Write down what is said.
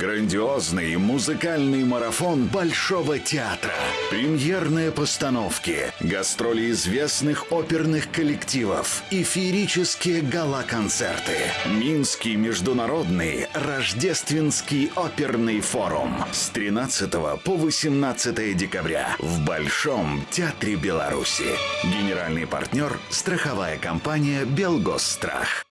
Грандиозный музыкальный марафон Большого театра. Премьерные постановки, гастроли известных оперных коллективов и феерические гала-концерты. Минский международный рождественский оперный форум с 13 по 18 декабря в Большом театре Беларуси. Генеральный партнер – страховая компания «Белгосстрах».